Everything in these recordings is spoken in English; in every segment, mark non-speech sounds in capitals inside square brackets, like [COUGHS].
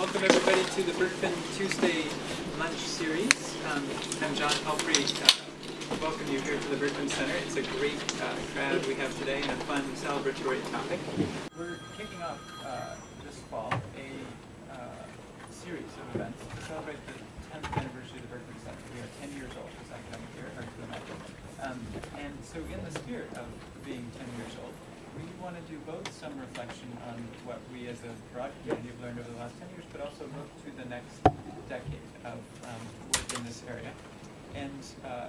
welcome everybody to the Berkman Tuesday lunch series. Um, I'm John Palfrey. Uh, welcome you here to the Berkman Center. It's a great uh, crowd we have today and a fun celebratory topic. We're kicking off uh, this fall a uh, series of events to celebrate the 10th anniversary of the Berkman Center. We are 10 years old this academic year, hard to imagine. Um, and so in the spirit of being 10 years old, we want to do both some reflection on what we as a broad community have learned over the last 10 years, but also look to the next decade of um, work in this area. And uh,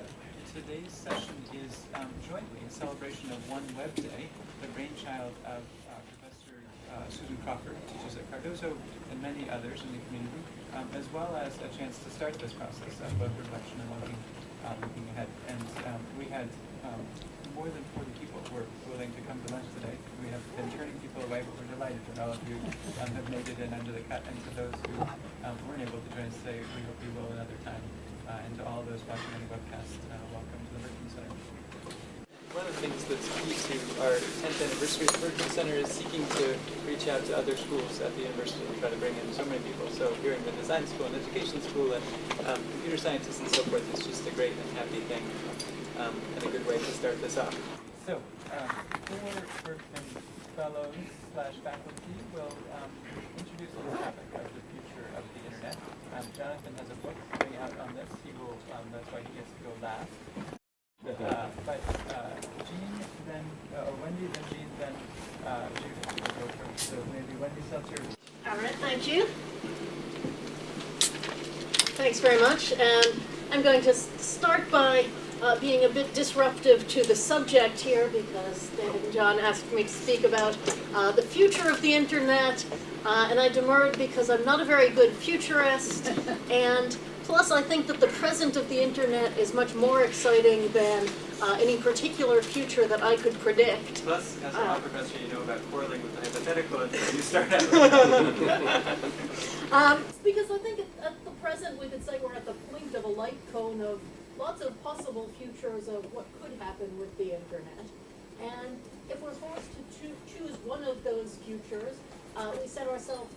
today's session is um, jointly a celebration of One Web Day, the brainchild of uh, Professor uh, Susan Crawford, teaches at Cardozo, and many others in the community, um, as well as a chance to start this process of both reflection and looking, uh, looking ahead. And um, we had um, more than 40 people were willing to come to lunch today. We have been turning people away, but we're delighted that all of you um, have made it in under the cut. And to those who um, weren't able to join us today, we hope you will another time. Uh, and to all those watching on the webcast, uh, welcome to the Berkman Center. One of the things that's key to our 10th anniversary of the Berkman Center is seeking to reach out to other schools at the university and try to bring in so many people. So here in the design school and education school and um, computer scientists and so forth is just a great and happy thing um, and a good way to start this off. So, um, four Berkman fellows slash faculty will um, introduce the topic of the future of the internet. Um, Jonathan has a book coming out on this. He will, um, that's why he gets to go last. Uh, but uh, Gene, then, uh, or Wendy, then Gene, then uh, Judith will go first. So maybe Wendy Seltzer. All right, thank you. Thanks very much. And I'm going to start by uh, being a bit disruptive to the subject here because David and John asked me to speak about uh, the future of the internet, uh, and I demurred because I'm not a very good futurist, [LAUGHS] and plus I think that the present of the internet is much more exciting than uh, any particular future that I could predict. Plus, as a law Uh, professor, you know about quarreling with the hypothetical until you [LAUGHS] start out. Um, [LAUGHS] because I think at, at the present we could say we're at the point of a light cone of lots of possible futures of what could happen with the internet. And if we're forced to choo- choose one of those futures, uh, we set ourselves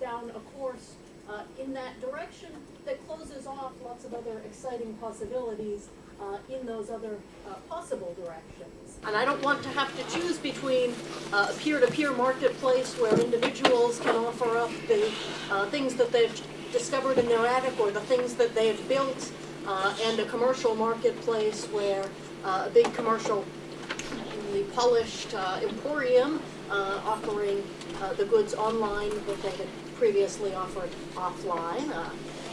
down a course uh, in that direction that closes off lots of other exciting possibilities uh, in those other uh, possible directions. And I don't want to have to choose between uh, a peer-to-peer marketplace where individuals can offer up the uh, things that they've discovered in their attic or the things that they've built, uh, and a commercial marketplace where uh, a big commercial the polished uh, emporium uh, offering uh, the goods online that they had previously offered offline.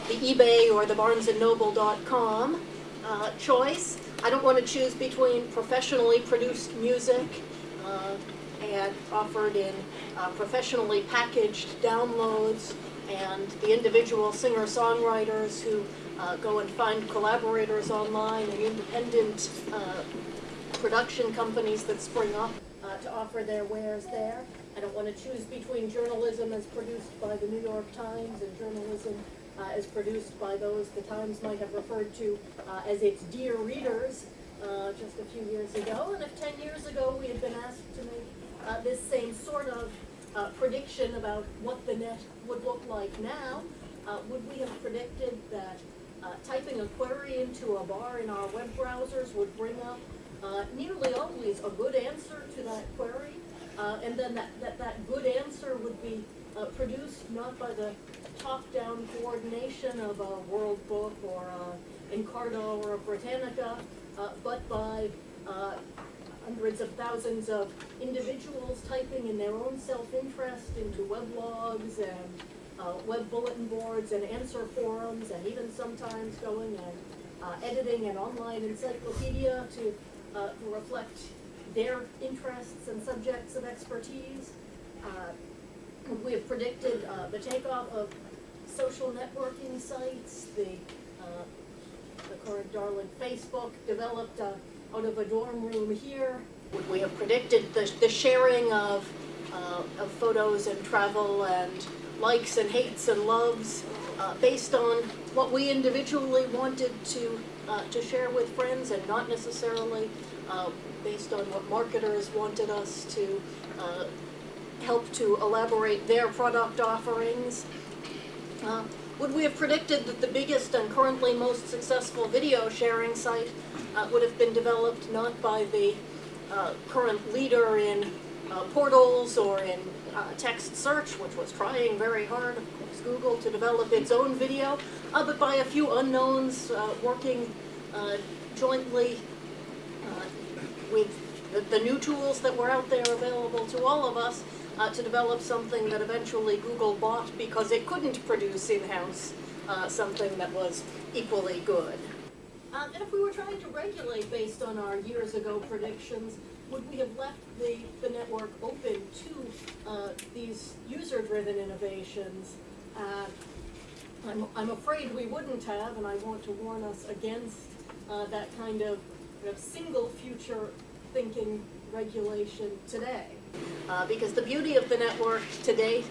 The eBay or the BarnesandNoble.com choice. I don't want to choose between professionally produced music and offered in professionally packaged downloads and the individual singer-songwriters who uh, go and find collaborators online and independent uh, production companies that spring up uh, to offer their wares there. I don't want to choose between journalism as produced by the New York Times and journalism uh, as produced by those the Times might have referred to uh, as its dear readers uh, just a few years ago. And if 10 years ago we had been asked to make this same sort of prediction about what the net would look like now, uh, would we have predicted that uh, typing a query into a bar in our web browsers would bring up uh, nearly always a good answer to that query, uh, and then that, that, that good answer would be uh, produced not by the top-down coordination of a World Book or a Encarta or a Britannica, uh, but by uh, hundreds of thousands of individuals typing in their own self-interest into weblogs and uh, web bulletin boards and answer forums, and even sometimes going and uh, editing an online encyclopedia to, uh, reflect their interests and subjects of expertise. Uh, we have predicted uh, the takeoff of social networking sites, the, uh, the current darling Facebook developed out of a dorm room here. We have predicted the, the sharing of, of photos and travel and likes and hates and loves uh, based on what we individually wanted to, uh, to share with friends and not necessarily uh, based on what marketers wanted us to uh, help to elaborate their product offerings. Uh, would we have predicted that the biggest and currently most successful video sharing site uh, would have been developed not by the current leader in portals or in uh, text search, which was trying very hard, of course, Google, to develop its own video, uh, but by a few unknowns uh, working uh, jointly uh, with the, the new tools that were out there available to all of us uh, to develop something that eventually Google bought because it couldn't produce in-house something that was equally good. Uh, and if we were trying to regulate based on our years ago predictions, would we have left the, the network open to uh, these user-driven innovations? Uh, I'm, I'm afraid we wouldn't have, and I want to warn us against uh, that kind of, kind of single future thinking regulation today. Uh, because the beauty of the network today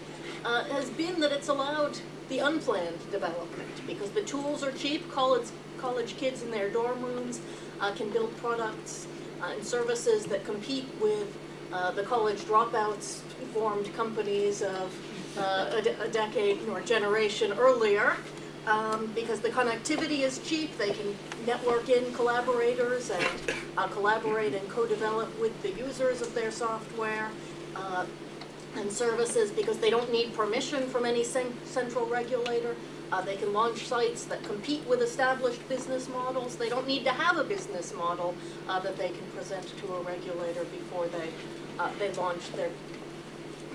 uh, has been that it's allowed the unplanned development because the tools are cheap. College, college kids in their dorm rooms uh, can build products and services that compete with uh, the college dropouts formed companies of uh, a decade or generation earlier. Um, because the connectivity is cheap, they can network in collaborators and uh, collaborate and co-develop with the users of their software uh, and services because they don't need permission from any central regulator. Uh, they can launch sites that compete with established business models. They don't need to have a business model uh, that they can present to a regulator before they uh, they launch their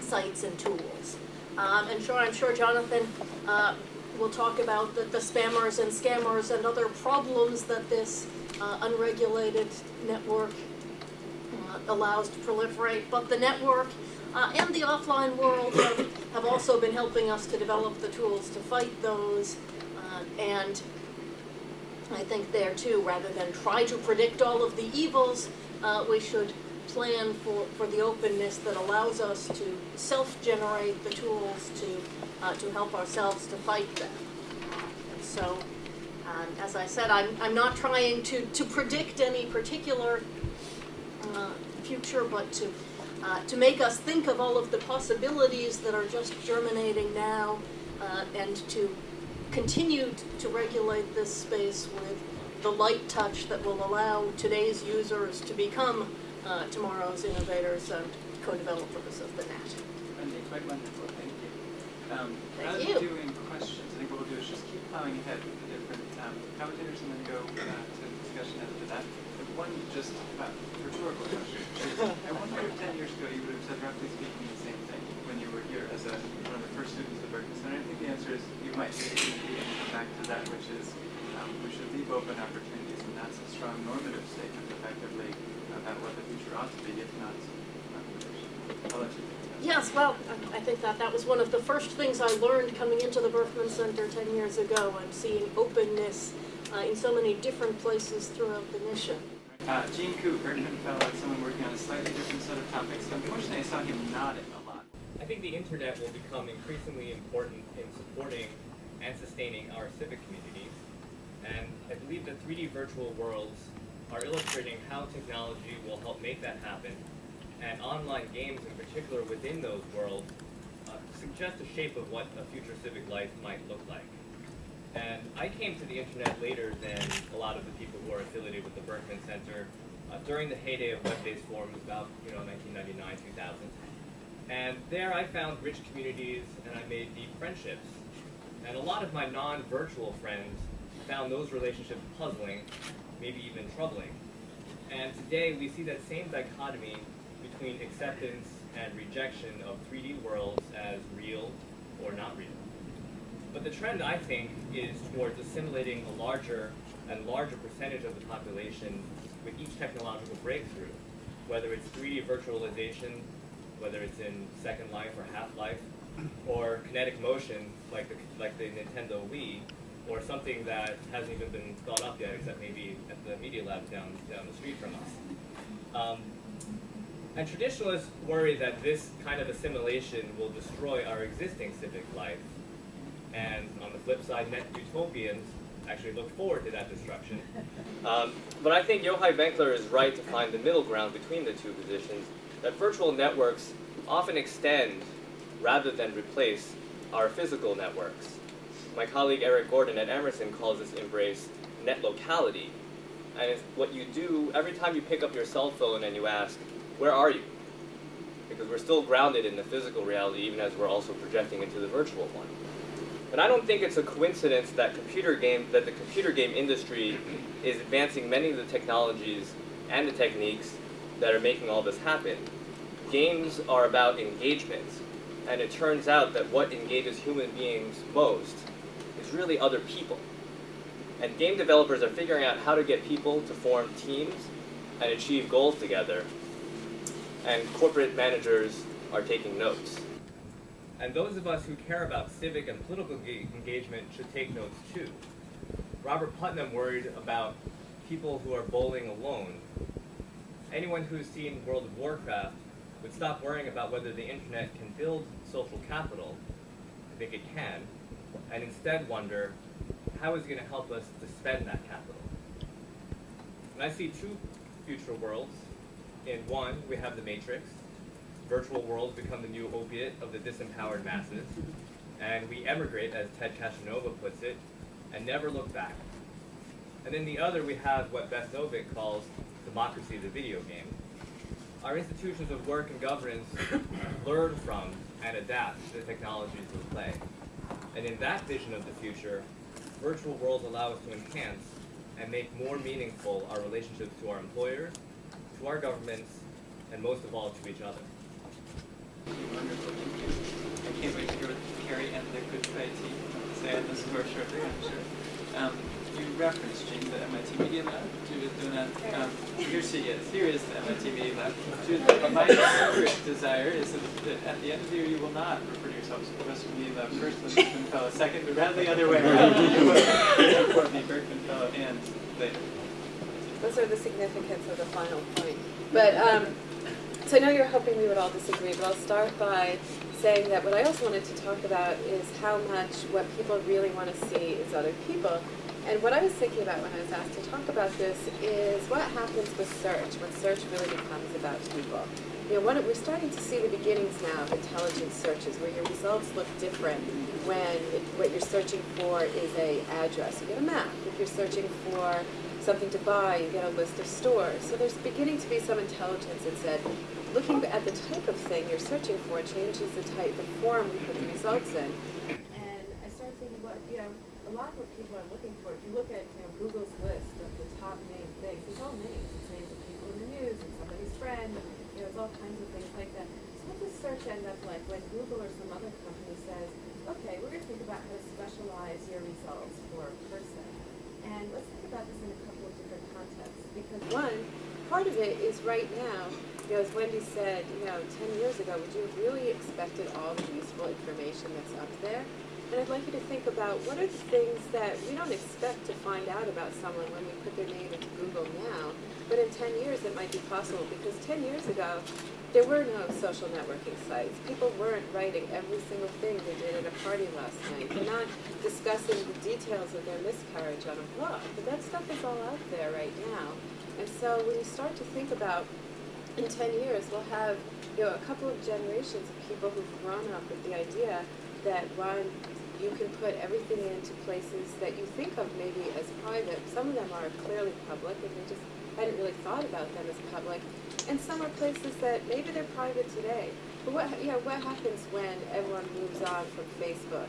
sites and tools. Um, and sure, I'm sure Jonathan uh, will talk about the, the spammers and scammers and other problems that this uh, unregulated network uh, allows to proliferate. But the network uh, and the offline world have, have also been helping us to develop the tools to fight those. Uh, and I think there too, rather than try to predict all of the evils, uh, we should plan for, for the openness that allows us to self-generate the tools to, uh, to help ourselves to fight them. So, um, as I said, I'm, I'm not trying to, to predict any particular uh, future, but to, uh, to make us think of all of the possibilities that are just germinating now, uh, and to continue to regulate this space with the light touch that will allow today's users to become uh, tomorrow's innovators and co-developers of the net. Wendy, quite wonderful, thank you. Um, Thank rather you. than doing questions, I think what we'll do is just keep plowing ahead with the different um, commentators and then go uh, to the discussion after that. One just uh, rhetorical question. [LAUGHS] I wonder if ten years ago you would have said roughly speaking the same thing when you were here as a, one of the first students of Berkman Center. I think the answer is you might be and come back to that, which is um, we should leave open opportunities, and that's a strong normative statement effectively about what the future ought to be, if not non-traditional. I'll let you take that. Yes, well, I- I think that that was one of the first things I learned coming into the Berkman Center 10 years ago and seeing openness uh, in so many different places throughout the mission. Uh, Gene Koo, Berkman Fellow, someone working on a slightly different set of topics. Unfortunately, I saw him nodding a lot. I think the internet will become increasingly important in supporting and sustaining our civic communities. And I believe the 3D virtual worlds are illustrating how technology will help make that happen. And online games in particular within those worlds uh, suggest a shape of what a future civic life might look like. And I came to the internet later than a lot of the people who are affiliated with the Berkman Center uh, during the heyday of web-based forums about you know 1999, 2000. And there I found rich communities and I made deep friendships. And a lot of my non-virtual friends found those relationships puzzling, maybe even troubling. And today we see that same dichotomy between acceptance and rejection of 3D worlds as real or not real. But the trend, I think, is towards assimilating a larger and larger percentage of the population with each technological breakthrough, whether it's 3D virtualization, whether it's in Second Life or Half-Life, or kinetic motion like the, like the Nintendo Wii, or something that hasn't even been thought up yet, except maybe at the Media Lab down, down the street from us. Um, and traditionalists worry that this kind of assimilation will destroy our existing civic life. And on the flip side, net utopians actually look forward to that destruction. Um, but I think Yochai Benkler is right to find the middle ground between the two positions, that virtual networks often extend rather than replace our physical networks. my colleague Eric Gordon at Emerson calls this embrace net locality. And it's what you do every time you pick up your cell phone and you ask, where are you? Because we're still grounded in the physical reality even as we're also projecting into the virtual one. And I don't think it's a coincidence that computer game that the computer game industry is advancing many of the technologies and the techniques that are making all this happen. Games are about engagement, and it turns out that what engages human beings most is really other people. And game developers are figuring out how to get people to form teams and achieve goals together. And corporate managers are taking notes. And those of us who care about civic and political engagement should take notes too. Robert Putnam worried about people who are bowling alone. Anyone who's seen World of Warcraft would stop worrying about whether the internet can build social capital. I think it can, and instead wonder how is it going to help us to spend that capital? And I see two future worlds. In one, we have the Matrix. Virtual worlds become the new opiate of the disempowered masses. And we emigrate, as Ted Castronova puts it, and never look back. And in the other, we have what Beth Noveck calls democracy of the video game. Our institutions of work and governance [COUGHS] learn from and adapt to the technologies of play. And in that vision of the future, virtual worlds allow us to enhance and make more meaningful our relationships to our employers, to our governments, and most of all to each other. I can't wait to hear what Carrie and the good IT say on this I'm sure. You referenced MIT Media Lab. She was doing here she is. Here is the MIT Media Lab. My secret desire is that, at the end of the year you will not refer to yourself as first, the Berkman Fellow second, rather the other way around. You Berkman Fellow. Those are the significance of the final point. But, um, so I know you're hoping we would all disagree, but I'll start by saying that what I also wanted to talk about is how much what people really want to see is other people. And what I was thinking about when I was asked to talk about this is what happens with search, when search really becomes about people. You know, one, we're starting to see the beginnings now of intelligent searches, where your results look different when what you're searching for is a address. You get a map. If you're searching for something to buy, you get a list of stores. So there's beginning to be some intelligence that said, looking at the type of thing you're searching for changes the type, the form we put the results in. And I started thinking, what, you know, a lot of what people are looking for, if you look at, you know, Google's list of the top named things, it's all names. It's names of people in the news and somebody's friend, and, you know, it's all kinds of things like that. So what does search end up like when Google or some other company says, okay, we're gonna think about how to specialize your results for a person. And let's think about this in a couple of different contexts, because one, part of it is right now, you know, as Wendy said, you know, ten years ago, would you have really expected all the useful information that's up there? And I'd like you to think about what are the things that we don't expect to find out about someone when we put their name into Google now, but in ten years it might be possible, because ten years ago, there were no social networking sites. People weren't writing every single thing they did at a party last night. They're not discussing the details of their miscarriage on a blog. But that stuff is all out there right now. And so when you start to think about in 10 years, we'll have you know, a couple of generations of people who've grown up with the idea that one, you can put everything into places that you think of maybe as private. Some of them are clearly public, and they just hadn't really thought about them as public. And some are places that maybe they're private today. But what, know, what happens when everyone moves on from Facebook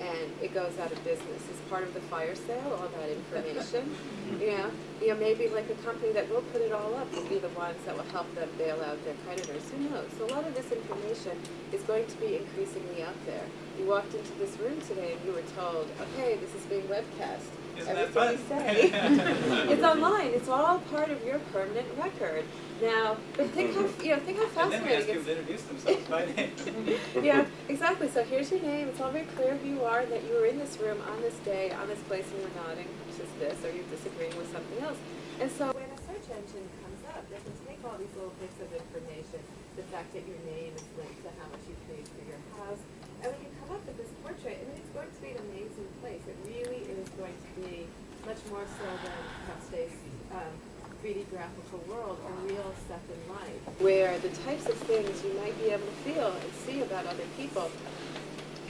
and it goes out of business? Is part of the fire sale all that information? you know, you know, maybe like a company that will put it all up will be the ones that will help them bail out their creditors. Who knows? So a lot of this information is going to be increasingly out there. You walked into this room today and you were told, okay, this is being webcast. Isn't Everything fun? we say, [LAUGHS] it's online. It's all part of your permanent record. Now, but think how you know, think how And then we ask fascinating people to introduce themselves by [LAUGHS] name. it's. yeah, exactly. So here's your name. It's all very clear who you are, and that you were in this room on this day, on this place, and you're nodding, which is this, or you're disagreeing with something else. And so when a search engine comes up, they can take all these little bits of information, the fact that your name is linked to how much you paid for your house, and we can come up with this portrait, and it's going to be an amazing place. It really is going to be much more so than perhaps today's um, 3D graphical world, a real second life. Where the types of things you might be able to feel and see about other people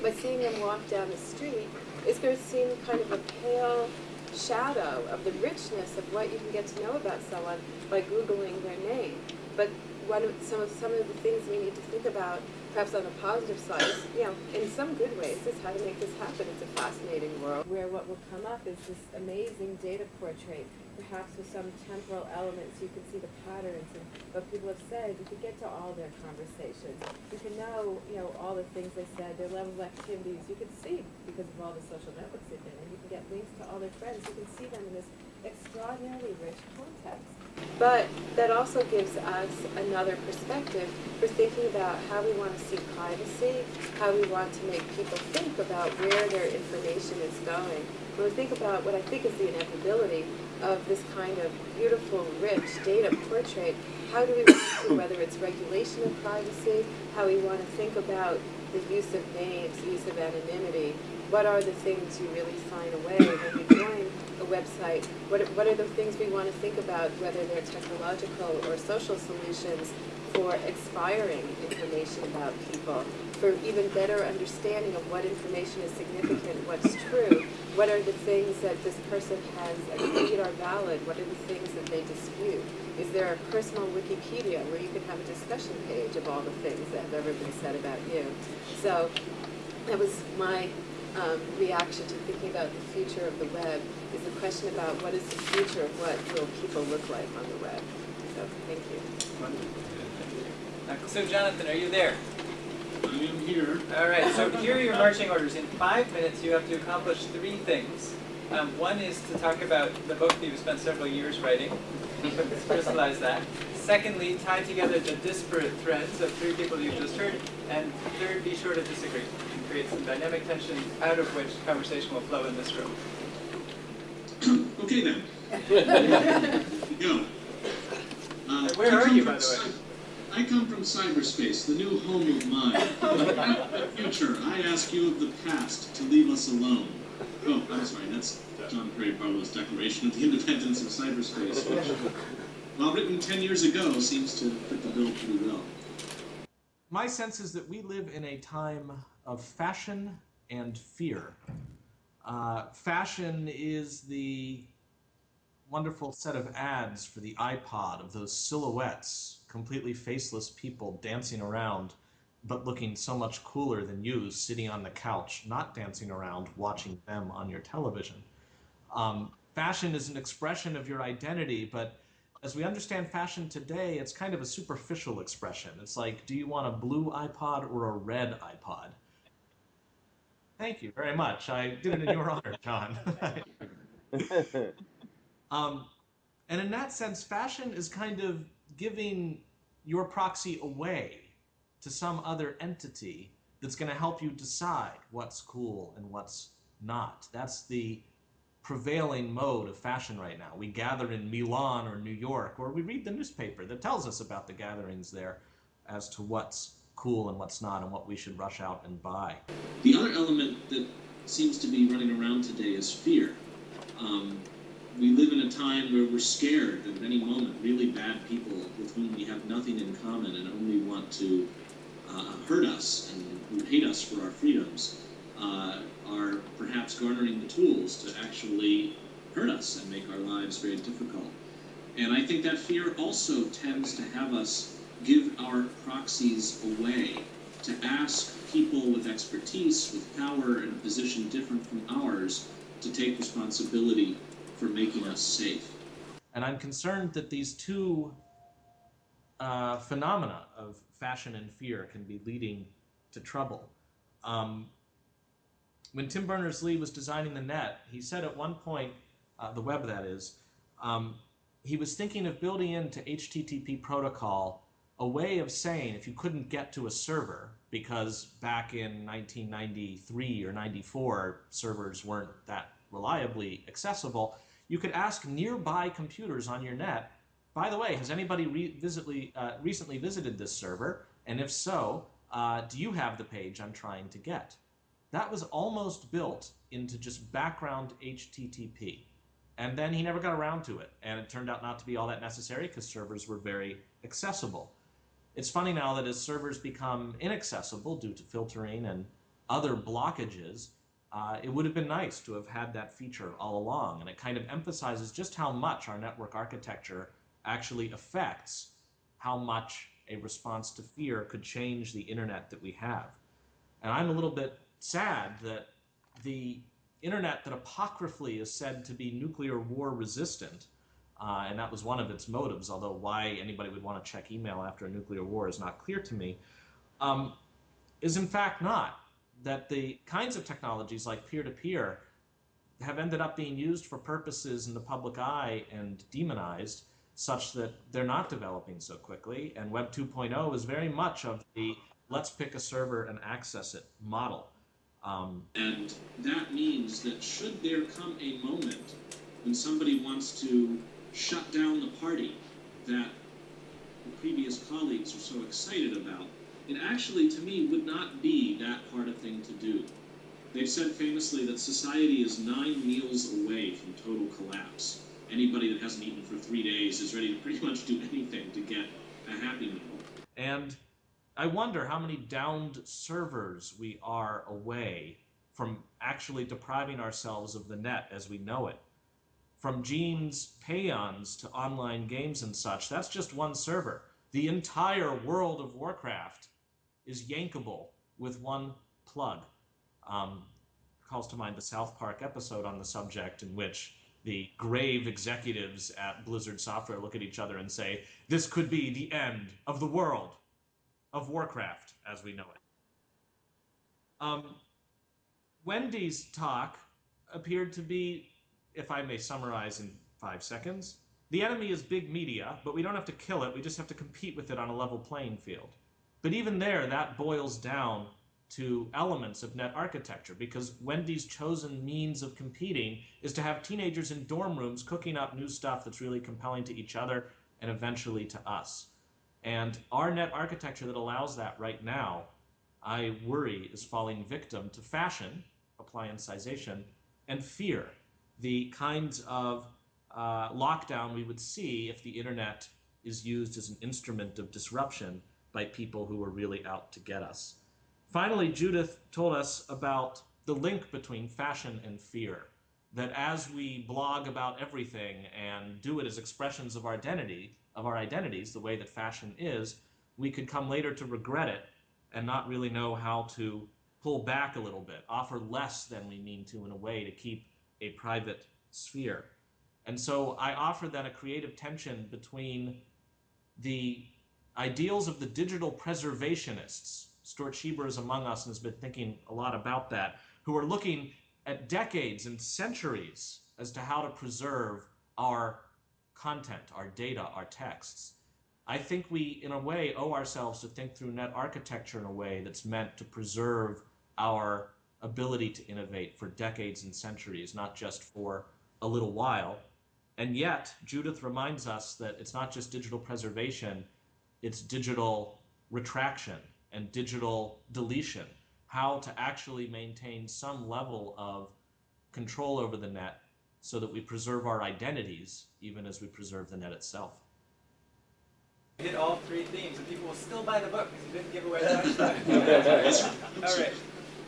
by seeing them walk down the street is going to seem kind of a pale shadow of the richness of what you can get to know about someone by Googling their name. But of, some of some of the things we need to think about, perhaps on the positive side, you know, in some good ways, is how to make this happen. It's a fascinating world where what will come up is this amazing data portrait perhaps with some temporal elements, you can see the patterns and what people have said. You can get to all their conversations. You can know, you know, all the things they said, their level of activities. You can see because of all the social networks they've been in. You can get links to all their friends. You can see them in this extraordinarily rich context. But that also gives us another perspective for thinking about how we want to see privacy, how we want to make people think about where their information is going. When we think about what I think is the inevitability of this kind of beautiful, rich data portrait, how do we want to, whether it's regulation of privacy, how we want to think about the use of names, use of anonymity, what are the things you really sign away when you join a website? What are, what are the things we want to think about, whether they're technological or social solutions for expiring information about people, for even better understanding of what information is significant, what's true, what are the things that this person has agreed are valid, what are the things that they dispute. Is there a personal Wikipedia where you can have a discussion page of all the things that have ever been said about you? So that was my um, reaction to thinking about the future of the web question about what is the future of what will people look like on the web. So thank you. So Jonathan, are you there? I am here. All right, so here are your marching orders. In five minutes, you have to accomplish three things. Um, one is to talk about the book that you've spent several years writing, crystallize that. Secondly, tie together the disparate threads of three people you've just heard. And third, be sure to disagree and create some dynamic tension out of which conversation will flow in this room. Okay then. [LAUGHS] Go. Uh, Where I are come you, from by the way? I come from cyberspace, the new home of mine. [LAUGHS] Out the future, I ask you of the past to leave us alone. Oh, I'm sorry, that's John Perry Barlow's Declaration of the Independence of Cyberspace, which, while written 10 years ago, seems to fit the bill pretty well. My sense is that we live in a time of fashion and fear. Uh, fashion is the wonderful set of ads for the iPod of those silhouettes, completely faceless people dancing around, but looking so much cooler than you sitting on the couch, not dancing around, watching them on your television. Um, fashion is an expression of your identity, but as we understand fashion today, it's kind of a superficial expression. It's like, do you want a blue iPod or a red iPod? Thank you very much. I did it in your [LAUGHS] honor, John. [LAUGHS] [LAUGHS] um, and in that sense, fashion is kind of giving your proxy away to some other entity that's going to help you decide what's cool and what's not. That's the prevailing mode of fashion right now. We gather in Milan or New York, or we read the newspaper that tells us about the gatherings there as to what's cool and what's not and what we should rush out and buy. The other element that seems to be running around today is fear. Um, we live in a time where we're scared that at any moment, really bad people with whom we have nothing in common and only want to uh, hurt us and who hate us for our freedoms uh, are perhaps garnering the tools to actually hurt us and make our lives very difficult. And I think that fear also tends to have us give our proxies away, to ask people with expertise, with power, in a position different from ours, to take responsibility for making us safe. And I'm concerned that these two uh, phenomena of fashion and fear can be leading to trouble. Um, when Tim Berners-Lee was designing the net, he said at one point, uh, the web that is, um, he was thinking of building into HTTP protocol a way of saying if you couldn't get to a server, because back in 1993 or 94 servers weren't that reliably accessible, you could ask nearby computers on your net, by the way, has anybody re- visitly, uh, recently visited this server? And if so, uh, do you have the page I'm trying to get? That was almost built into just background HTTP. And then he never got around to it. And it turned out not to be all that necessary because servers were very accessible. It's funny now that as servers become inaccessible due to filtering and other blockages, uh, it would have been nice to have had that feature all along. And it kind of emphasizes just how much our network architecture actually affects how much a response to fear could change the internet that we have. And I'm a little bit sad that the internet that apocryphally is said to be nuclear war resistant, uh, and that was one of its motives, although why anybody would want to check email after a nuclear war is not clear to me, um, is in fact not. That the kinds of technologies like peer to peer have ended up being used for purposes in the public eye and demonized such that they're not developing so quickly. And Web 2.0 is very much of the let's pick a server and access it model. Um, And that means that should there come a moment when somebody wants to shut down the party that the previous colleagues are so excited about, it actually, to me, would not be that hard a thing to do. They've said famously that society is nine meals away from total collapse. Anybody that hasn't eaten for three days is ready to pretty much do anything to get a happy meal. And I wonder how many downed servers we are away from actually depriving ourselves of the net as we know it. From Gene's payons to online games and such, that's just one server. The entire world of Warcraft is yankable with one plug. Um, calls to mind the South Park episode on the subject in which the grave executives at Blizzard Software look at each other and say, This could be the end of the world of Warcraft as we know it. Um, Wendy's talk appeared to be, if I may summarize in five seconds, the enemy is big media, but we don't have to kill it, we just have to compete with it on a level playing field. But even there, that boils down to elements of net architecture because Wendy's chosen means of competing is to have teenagers in dorm rooms cooking up new stuff that's really compelling to each other and eventually to us. And our net architecture that allows that right now, I worry, is falling victim to fashion, appliancization, and fear, the kinds of uh, lockdown we would see if the internet is used as an instrument of disruption by people who were really out to get us. Finally, Judith told us about the link between fashion and fear. That as we blog about everything and do it as expressions of our identity, of our identities, the way that fashion is, we could come later to regret it and not really know how to pull back a little bit, offer less than we mean to in a way to keep a private sphere. And so I offer then a creative tension between the ideals of the digital preservationists. Stuart Shieber is among us and has been thinking a lot about that, who are looking at decades and centuries as to how to preserve our content, our data, our texts. I think we, in a way, owe ourselves to think through net architecture in a way that's meant to preserve our ability to innovate for decades and centuries, not just for a little while. And yet, Judith reminds us that it's not just digital preservation, it's digital retraction and digital deletion, how to actually maintain some level of control over the net so that we preserve our identities even as we preserve the net itself. We hit all three themes, and people will still buy the book because you didn't give away much [LAUGHS] time. all right.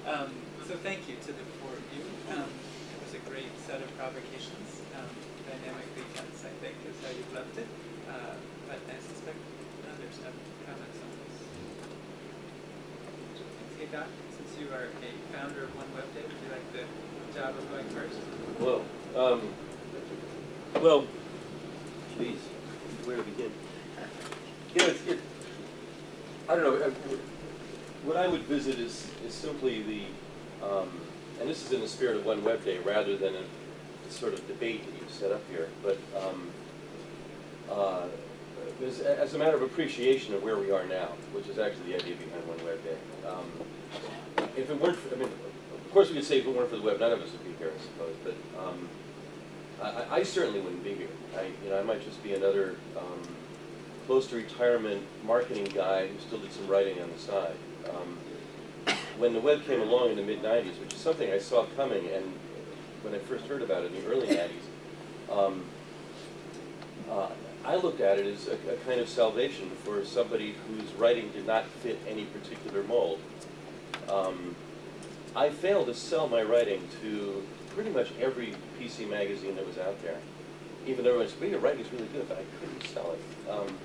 Um, so thank you to the four of you. Um, it was a great set of provocations. Um, dynamically tense, I think, is how you've left it. Uh, but I suspect others have comments on this. Doc, since you are a founder of One Web Day, would you like the job of going first? Well, um, well, geez, where to begin? You know, I don't know, what I would visit is, is simply the, um, and this is in the spirit of One Web Day rather than a, sort of debate that you've set up here, but um, uh, as, as a matter of appreciation of where we are now, which is actually the idea behind One Web Day. Um, if it weren't, for, I mean, of course we could say if it weren't for the web, none of us would be here, I suppose, but um, I, I certainly wouldn't be here. I, you know, I might just be another um, close to retirement marketing guy who still did some writing on the side. Um, when the web came along in the mid 90s, which is something I saw coming, and when I first heard about it in the early 90s, um, uh, I looked at it as a, a, kind of salvation for somebody whose writing did not fit any particular mold. Um, I failed to sell my writing to pretty much every PC magazine that was out there. Even though everyone said, your writing's really good, but I couldn't sell it. Um,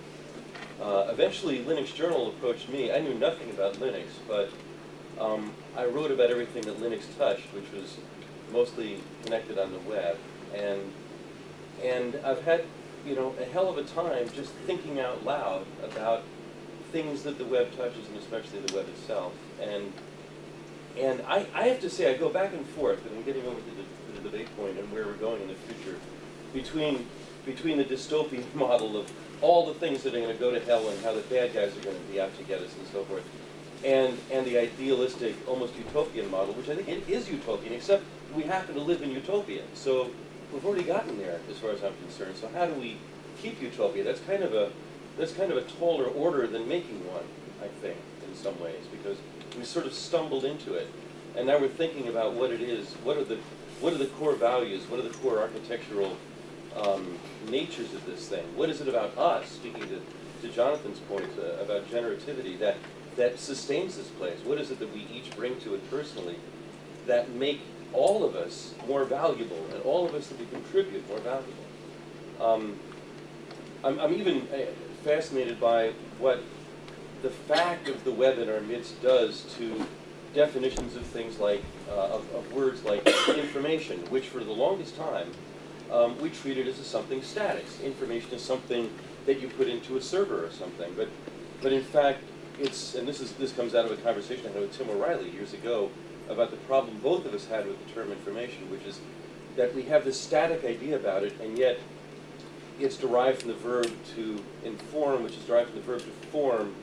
uh, eventually, Linux Journal approached me. I knew nothing about Linux, but um, I wrote about everything that Linux touched, which was mostly connected on the web. And, and I've had, you know, a hell of a time just thinking out loud about things that the web touches, and especially the web itself. And, and I, I have to say, I go back and forth, and I'm getting over to the, to the debate point and where we're going in the future, between, between the dystopian [LAUGHS] model of all the things that are going to go to hell and how the bad guys are going to be out to get us and so forth, and, and the idealistic, almost utopian model, which I think it is utopian, except we happen to live in utopia. So we've already gotten there, as far as I'm concerned. So how do we keep utopia? That's kind of a that's kind of a taller order than making one, I think, in some ways, because we sort of stumbled into it, and now we're thinking about what it is. What are the what are the core values? What are the core architectural um, natures of this thing? What is it about us? Speaking to, to Jonathan's point uh, about generativity, that that sustains this place? What is it that we each bring to it personally that make all of us more valuable, and all of us that we contribute more valuable? Um, I'm, I'm even uh, fascinated by what the fact of the web in our midst does to definitions of things like, uh, of, of words like information, which for the longest time um, we treated as something static. Information is something that you put into a server or something, but, but in fact, it's, and this is this comes out of a conversation I had with Tim O'Reilly years ago about the problem both of us had with the term information, which is that we have this static idea about it, and yet it's derived from the verb to inform, which is derived from the verb to form,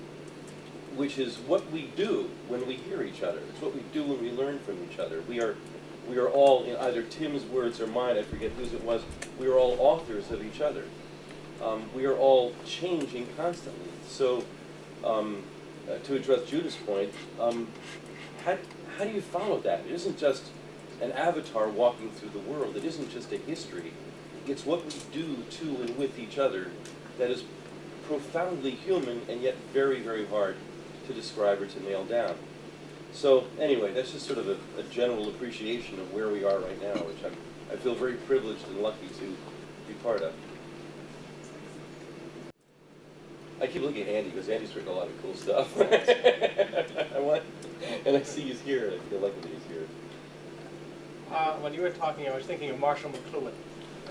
which is what we do when we hear each other. It's what we do when we learn from each other. We are, we are all, in either Tim's words or mine, I forget whose it was, we are all authors of each other. Um, we are all changing constantly. So, um, uh, to address Judith's point, um, how do you follow that? It isn't just an avatar walking through the world. It isn't just a history. It's what we do to and with each other that is profoundly human and yet very, very hard to describe or to nail down. So anyway, that's just sort of a, a general appreciation of where we are right now, which I'm, I feel very privileged and lucky to be part of. I keep looking at Andy because Andy's written a lot of cool stuff. [LAUGHS] I want, and I see he's here, and I feel lucky that he's here. Uh, when you were talking, I was thinking of Marshall McLuhan.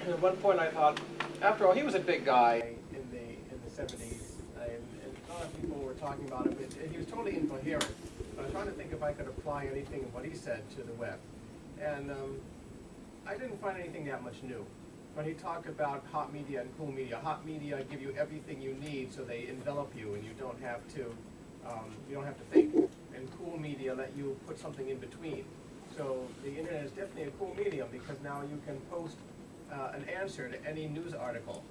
And at one point I thought, after all, he was a big guy in the in the 70s, and, and a lot of people were talking about him. It, it- he was totally incoherent. I was trying to think if I could apply anything of what he said to the web. And um, I didn't find anything that much new. When he talked about hot media and cool media, hot media give you everything you need, so they envelop you, and you don't have to um, you don't have to think. And cool media let you put something in between. So the internet is definitely a cool medium because now you can post uh, an answer to any news article.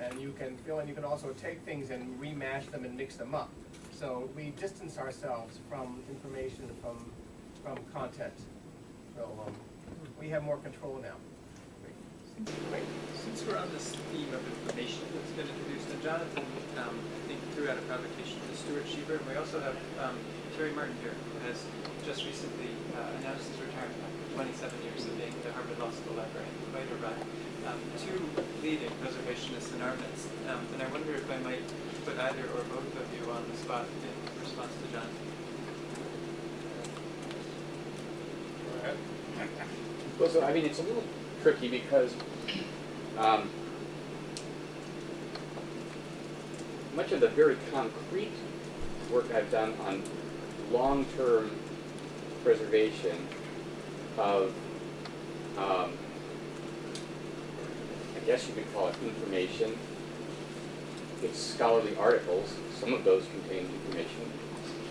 And you can feel, and you can also take things and remash them and mix them up. So we distance ourselves from information, from, from content. So um, we have more control now. Since we're on this theme of information that's been introduced, and Jonathan, um, I think threw out a provocation to Stuart Shieber, and we also have um, Terry Martin here, who has just recently uh, announced his retirement after 27 years of being the Harvard Law School librarian, quite a run. Um, two leading preservationists in our midst, um, and I wonder if I might put either or both of you on the spot in response to Jonathan. Well, so I mean, it's a little tricky because um, much of the very concrete work I've done on long-term preservation of, um, I guess you could call it information. It's scholarly articles. Some of those contain information.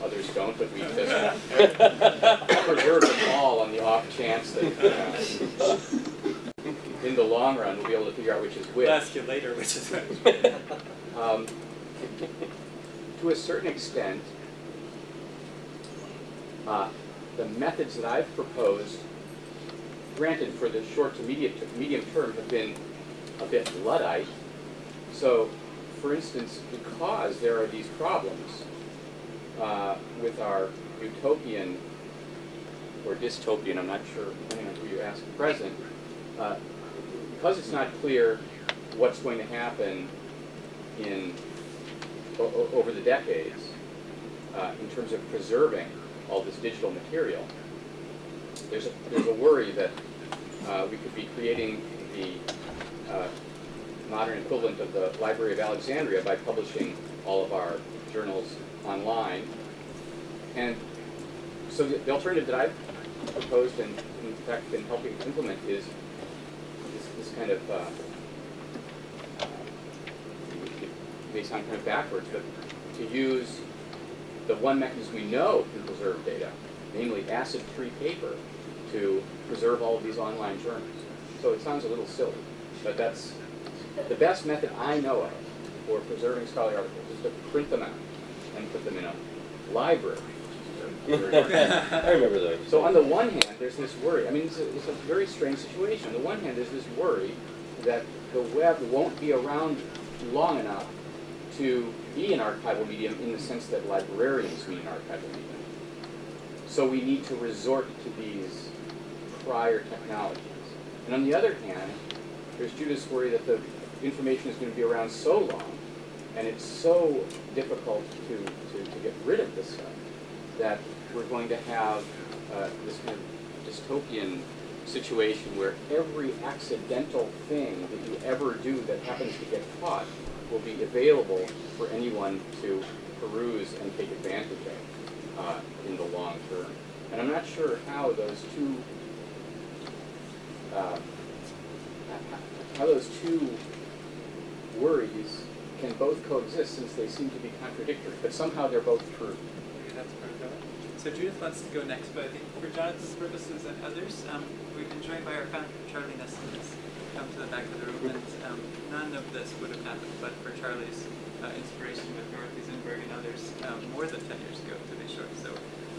Others don't, but we just [LAUGHS] preserve them all on the off chance that uh, in the long run we'll be able to figure out which is which. We'll ask you later, which is which. [LAUGHS] Um, to a certain extent, uh, the methods that I've proposed, granted for the short to medium, medium term, have been a bit Luddite. So, for instance, because there are these problems uh, with our utopian or dystopian, I'm not sure, depending on who you ask present, uh, because it's not clear what's going to happen in, over the decades, uh, in terms of preserving all this digital material, there's a, there's a worry that uh, we could be creating the uh, modern equivalent of the Library of Alexandria by publishing all of our journals online. And so the, the alternative that I've proposed and in fact been helping implement is kind of, uh, may sound kind of backwards, but to use the one mechanism we know can preserve data, namely acid-free paper, to preserve all of these online journals. So it sounds a little silly, but that's the best method I know of for preserving scholarly articles is to print them out and put them in a library. I remember those. So on the one hand, there's this worry. I mean, it's a, it's a very strange situation. On the one hand, there's this worry that the web won't be around long enough to be an archival medium in the sense that librarians mean an archival medium. So we need to resort to these prior technologies. And on the other hand, there's Judith's worry that the information is going to be around so long, and it's so difficult to, to, to get rid of this stuff, that we're going to have uh, this kind of dystopian situation where every accidental thing that you ever do that happens to get caught will be available for anyone to peruse and take advantage of uh, in the long term. And I'm not sure how those two uh, how those two worries can both coexist since they seem to be contradictory, but somehow they're both true. Maybe that's part of it. So Judith wants to go next, but I think for Jonathan's purposes and others, um, we've been joined by our founder, Charlie Nesson, who's come to the back of the room, and um, none of this would have happened but for Charlie's uh, inspiration with Dorothy Zinberg and others um, more than 10 years ago, to be sure. So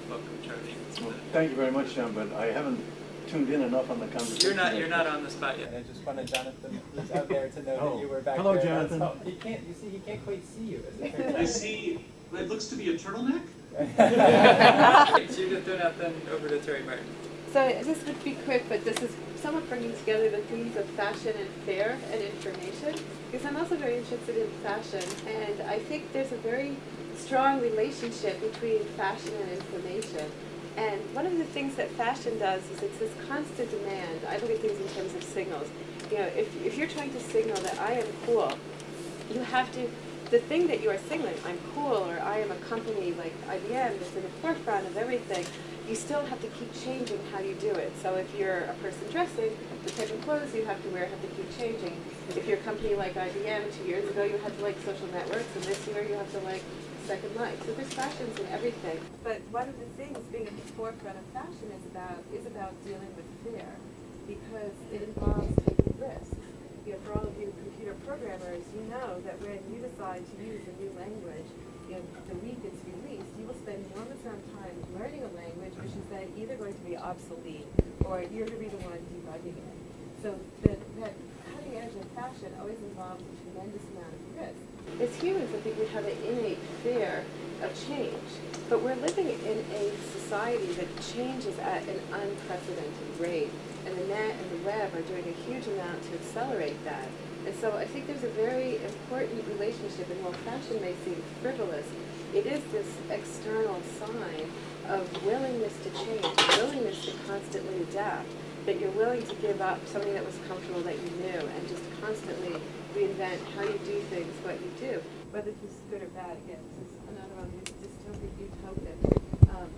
welcome, Charlie. Well, Thank you very much, John, but I haven't tuned in enough on the conversation. You're not, you're not on the spot yet. I just wanted Jonathan, who's out there, to know Oh. that you were back Hello, there. Jonathan. He can't, you see, he can't quite see you. as it turns. I see, it looks to be a turtleneck? [LAUGHS] Judith Donathan, over to Terry Martin. So this would be quick, but this is somewhat bringing together the themes of fashion and fair and information, because I'm also very interested in fashion, and I think there's a very strong relationship between fashion and information. And one of the things that fashion does is it's this constant demand. I look at things in terms of signals. You know, if, if you're trying to signal that I am cool, you have to, the thing that you are signaling, I'm cool, or I am a company like IBM that's in the forefront of everything, you still have to keep changing how you do it. So if you're a person dressing, the type of clothes you have to wear have to keep changing. If you're a company like IBM, two years ago you had to like social networks, and this year you have to like Second Life. So there's fashions in everything. But one of the things being at the forefront of fashion is about is about dealing with fear, because it involves taking risks. You know, for all of you programmers, you know that when you decide to use a new language, you know, the week it's released, you will spend enormous amount of time learning a language which is then either going to be obsolete or you're going to be the one debugging it. So that, that cutting edge of fashion always involves a tremendous amount of risk. As humans, I think we have an innate fear of change, but we're living in a society that changes at an unprecedented rate, and the net and the web are doing a huge amount to accelerate that. And so I think there's a very important relationship, and while fashion may seem frivolous, it is this external sign of willingness to change, willingness to constantly adapt, that you're willing to give up something that was comfortable that you knew, and just constantly reinvent how you do things, what you do. Whether this is good or bad, again, this is another one, this dystopic, utopic. Um,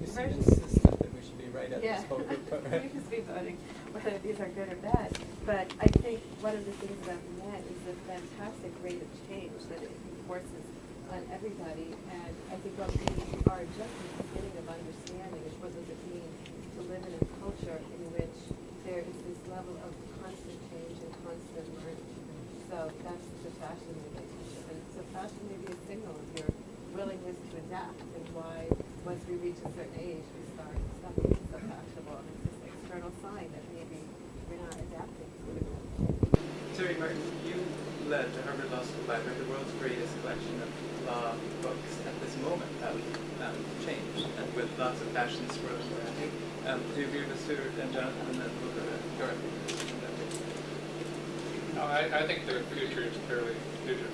You see, version- this is stuff that we should be right at yeah. this whole group, right? You can be voting whether these are good or bad. But I think one of the things about net is the fantastic rate of change that it enforces on everybody. And I think what we are just at the beginning of understanding is what does it mean to live in a culture in which there is this level of constant change and constant learning. So that's the fashion relationship. And so fashion may be a signal of your willingness to adapt and why once we reach a certain age we start stopping being so fashionable and it's this external sign that maybe we're not adapting to it. Terry Martin, you led the Harvard Law School Library, the world's greatest collection of law books at this moment of um, change, and with lots of fashion swirling around you. Um, do you agree with Stuart and Jonathan, and we'll go to? No, I, I think the future is clearly digital.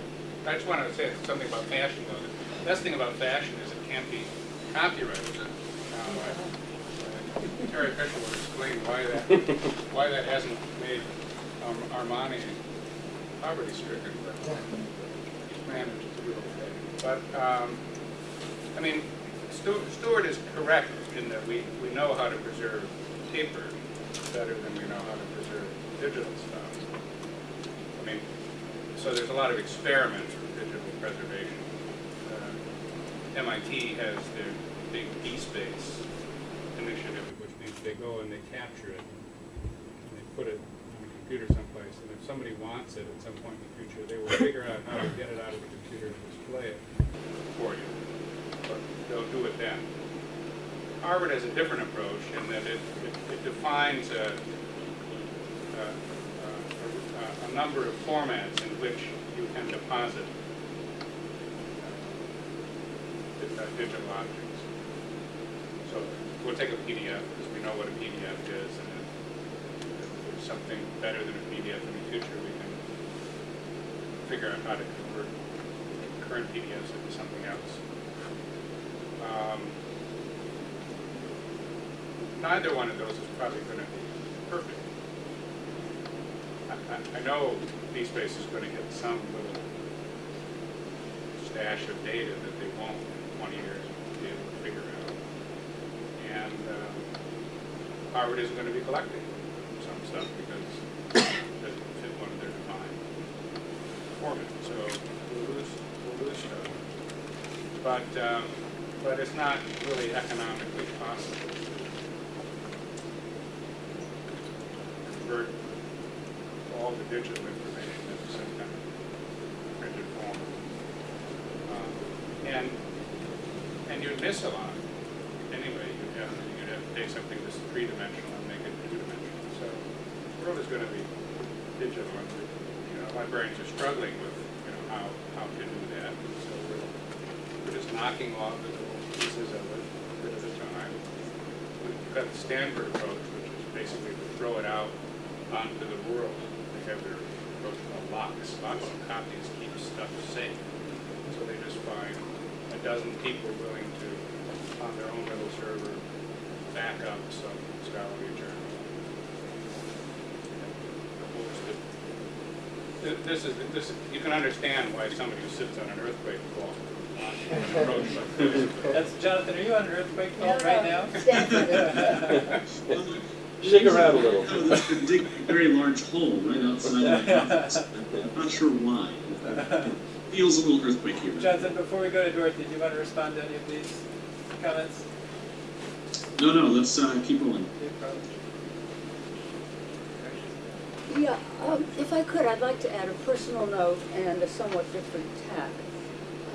I just wanted to say something about fashion, though. The best thing about fashion is it can't be copyrighted. Uh, I- Terry Fisher will explain why that, why that hasn't made um, Armani poverty-stricken, but he's managed to do okay. But, um, I mean, Stu- Stuart is correct in that we, we know how to preserve paper better than we know how to preserve digital stuff. I mean, so there's a lot of experiments with digital preservation. Uh, MIT has their big DSpace initiative, which means they go and they capture it, and they put it computer someplace, and if somebody wants it at some point in the future, they will figure out how to get it out of the computer and display it for you. But they'll do it then. Harvard has a different approach in that it, it, it defines a, a, a, a number of formats in which you can deposit uh, digital objects. So we'll take a PDF because we know what a PDF is, and if if there's something better than a PDF in the future, we can figure out how to convert current PDFs into something else. Um, neither one of those is probably going to be perfect. I, I, I know DSpace is going to get some little stash of data that they won't in 20 years be able to figure out. And um, Harvard isn't going to be collecting some stuff because it doesn't fit one of their defined formats. So we'll lose, we'll lose stuff. But, um, but it's not really economically possible to convert all the digital information into some kind of printed form. Um, and and you'd miss a lot. Anyway, you'd have to, you'd have to take something that's three dimensional and make it two dimensional. So the world is going to be digital, and you know librarians are struggling with you know how how to do that. So we're just knocking off the little pieces of it a bit at a time. We've got the Stanford approach, which is basically to throw it out onto the world. They have their approach called LOCKSS. Locks and copies keep stuff safe. So they just find a dozen people willing to, on their own little server, back up some scholarly journal. This is, this, is- you can understand why somebody who sits on an earthquake fault That's, Jonathan, are you on an earthquake fault right now? [LAUGHS] [LAUGHS] Shake around a little. No, there's a very large hole right outside my office. I'm not sure why. It Feels a little earthquake here. Jonathan, before we go to Dorothy, do you want to respond to any of these comments? No, no, let's uh, keep rolling. No problem. Yeah, um, if I could, I'd like to add a personal note and a somewhat different tack.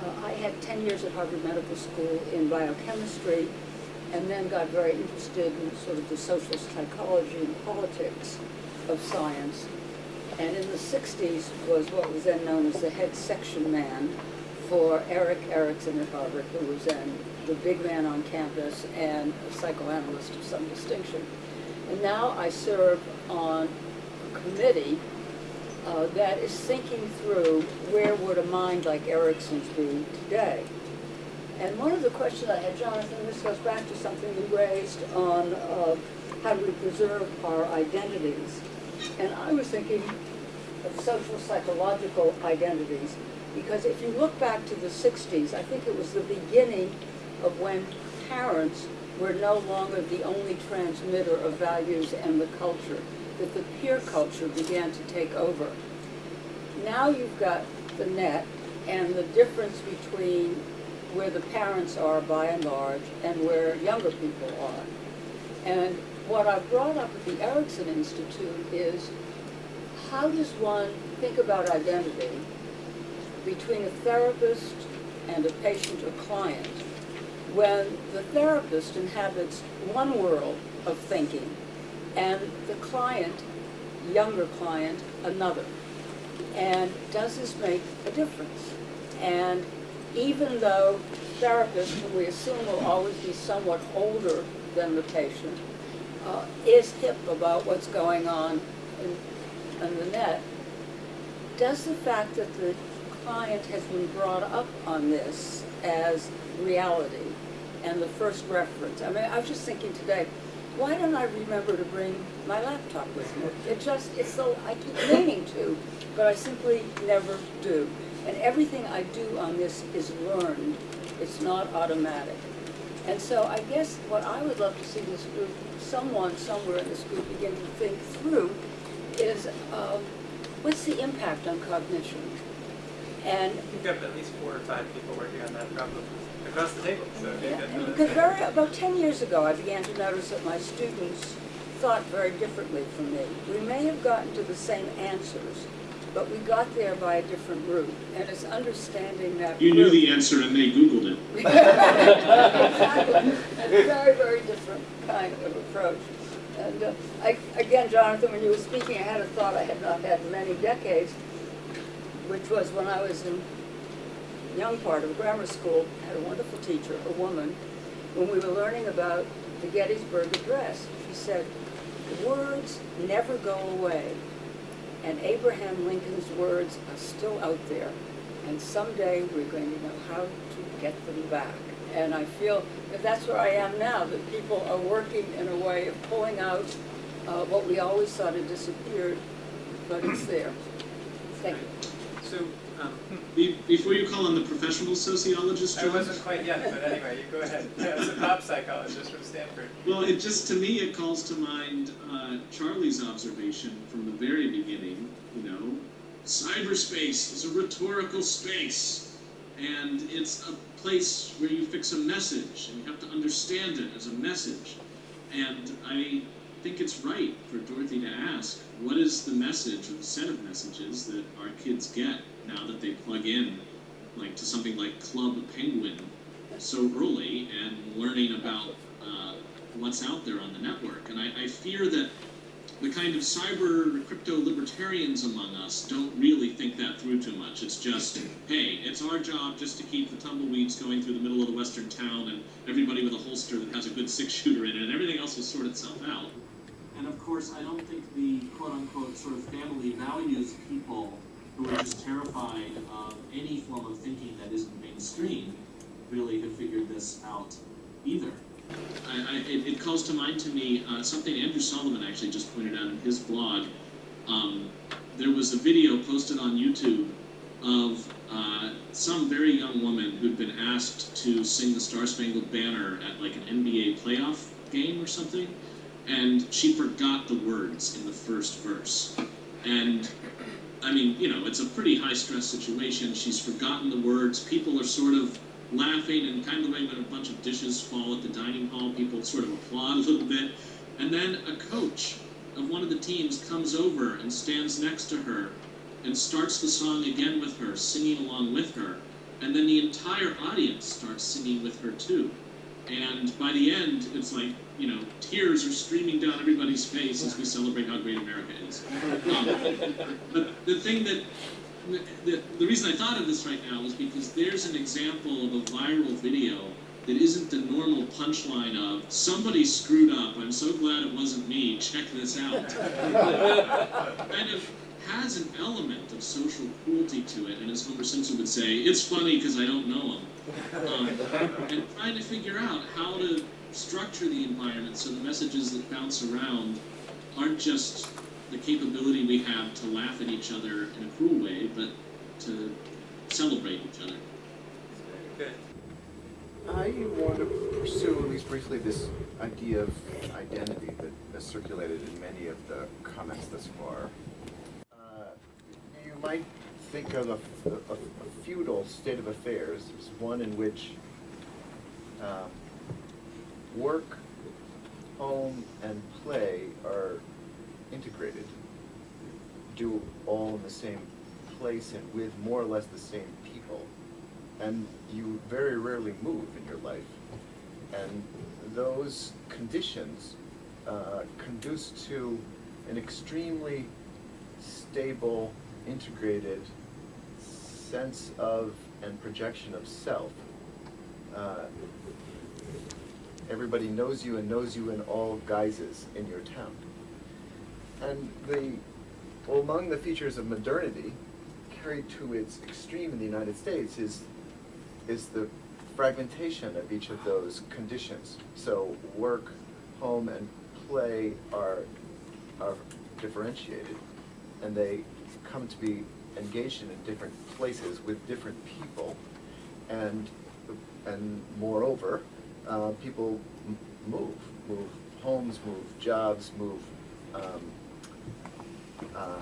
Uh, I had ten years at Harvard Medical School in biochemistry, and then got very interested in sort of the social psychology and politics of science. And in the sixties was what was then known as the head section man for Erik Erikson at Harvard, who was then the big man on campus and a psychoanalyst of some distinction. And now I serve on a committee uh, that is thinking through where would a mind like Erikson's be today. And one of the questions I had, Jonathan, this goes back to something you raised on uh, how do we preserve our identities. And I was thinking of social psychological identities, because if you look back to the 60s, I think it was the beginning of when parents were no longer the only transmitter of values and the culture, that the peer culture began to take over. Now you've got the net and the difference between where the parents are by and large and where younger people are. And what I've brought up at the Erikson Institute is how does one think about identity between a therapist and a patient or client when the therapist inhabits one world of thinking and the client, younger client, another? And does this make a difference? And even though therapists, who we assume will always be somewhat older than the patient, uh, is hip about what's going on in, in the net, does the fact that the client has been brought up on this as reality and the first reference, I mean, I was just thinking today, why don't I remember to bring my laptop with me? It just, it's so, I keep meaning to, but I simply never do. And everything I do on this is learned, it's not automatic. And so I guess what I would love to see this group, someone somewhere in this group begin to think through is, um, what's the impact on cognition? And We've got at least four or five people working on that problem across the table, so Yeah, because very, about ten years ago, I began to notice that my students thought very differently from me. We may have gotten to the same answers, but we got there by a different route, and it's understanding that. You knew the answer and they Googled it. [LAUGHS] Exactly. A very, very different kind of approach. And uh, I, again, Jonathan, when you were speaking, I had a thought I had not had in many decades, which was when I was in young part of grammar school, had a wonderful teacher, a woman, when we were learning about the Gettysburg Address. She said, words never go away, and Abraham Lincoln's words are still out there, and someday we're going to know how to get them back. And I feel that that's where I am now, that people are working in a way of pulling out uh, what we always thought had disappeared, but it's there. Thank you. So, um, Be- Before you call on the professional sociologist, I George, wasn't quite yet, but anyway, you go ahead. As a pop psychologist from Stanford. Well, it just to me it calls to mind uh, Charlie's observation from the very beginning. You know, cyberspace is a rhetorical space, and it's a place where you fix a message, and you have to understand it as a message. And I think it's right for Dorothy to ask, what is the message or the set of messages that our kids get now that they plug in, like to something like Club Penguin so early and learning about uh, what's out there on the network. And I, I fear that the kind of cyber crypto libertarians among us don't really think that through too much. It's just, hey, it's our job just to keep the tumbleweeds going through the middle of the western town and everybody with a holster that has a good six shooter in it, and everything else will sort itself out. And of course, I don't think the quote unquote sort of family values people who are just terrified of any form of thinking that isn't mainstream really have figured this out either. I, I, it, it calls to mind to me uh, something Andrew Solomon actually just pointed out in his blog. Um, there was a video posted on YouTube of uh, some very young woman who'd been asked to sing the Star Spangled Banner at like an NBA playoff game or something, and she forgot the words in the first verse. And I mean, you know, it's a pretty high stress situation. She's forgotten the words. People are sort of laughing and kind of the way when a bunch of dishes fall at the dining hall, people sort of applaud a little bit. And then a coach of one of the teams comes over and stands next to her and starts the song again with her, singing along with her. And then the entire audience starts singing with her too. And by the end, it's like, you know, tears are streaming down everybody's face as we celebrate how great America is. Um, but the thing that the, the reason I thought of this right now is because there's an example of a viral video that isn't the normal punchline of somebody screwed up. I'm so glad it wasn't me. Check this out. kind of has an element of social cruelty to it, and as Homer Simpson would say, it's funny because I don't know him. Um, and trying to figure out how to structure the environment so the messages that bounce around aren't just the capability we have to laugh at each other in a cruel way, but to celebrate each other. Good. I want to pursue, at least briefly, this idea of identity that has circulated in many of the comments thus far. Uh, you might think of a, a, a feudal state of affairs as one in which um, work, home, and play are integrated, do all in the same place and with more or less the same people and you very rarely move in your life. And those conditions uh, conduce to an extremely stable, integrated sense of and projection of self. Uh, everybody knows you and knows you in all guises in your town. And the, well, among the features of modernity, carried to its extreme in the United States, is, is the fragmentation of each of those conditions. So work, home, and play are, are differentiated, and they come to be engaged in, in different places with different people. And, and moreover, uh, people move, move homes, move jobs, move um, uh,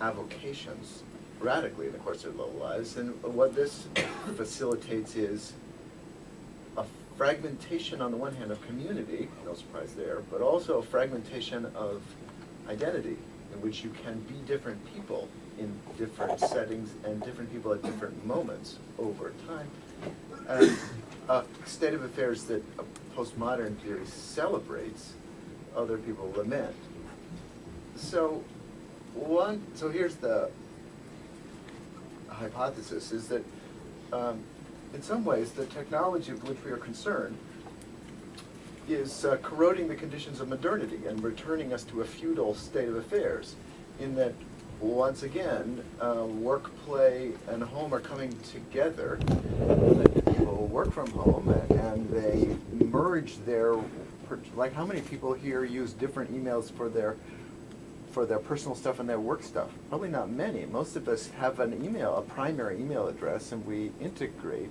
avocations radically in the course of their lives. And what this facilitates is a fragmentation on the one hand of community, no surprise there, but also a fragmentation of identity in which you can be different people in different settings and different people at different moments over time. And a state of affairs that a postmodern theory celebrates, other people lament. So one, so here's the hypothesis, is that um, in some ways the technology with which we are concerned is uh, corroding the conditions of modernity and returning us to a feudal state of affairs in that once again, uh, work, play, and home are coming together. Work from home and they merge their, like how many people here use different emails for their for their personal stuff and their work stuff? Probably not many. Most of us have an email, a primary email address, and we integrate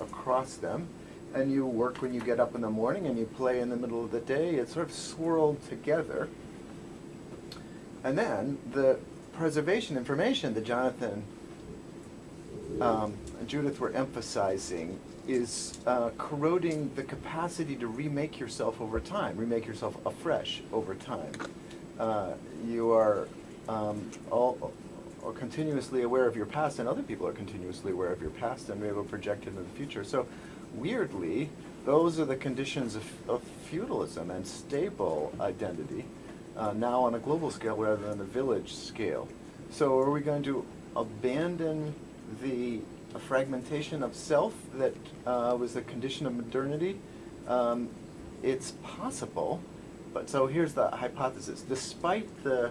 across them. And you work when you get up in the morning and you play in the middle of the day. It's sort of swirled together. And then the preservation information that Jonathan um, Judith were emphasizing is uh, corroding the capacity to remake yourself over time, remake yourself afresh over time. Uh, you are um, all, all continuously aware of your past, and other people are continuously aware of your past, and we able to project into the future. So, weirdly, those are the conditions of, of feudalism and stable identity, uh, now on a global scale rather than a village scale. So, are we going to abandon the fragmentation of self that uh, was the condition of modernity? Um, it's possible. But so here's the hypothesis. Despite the,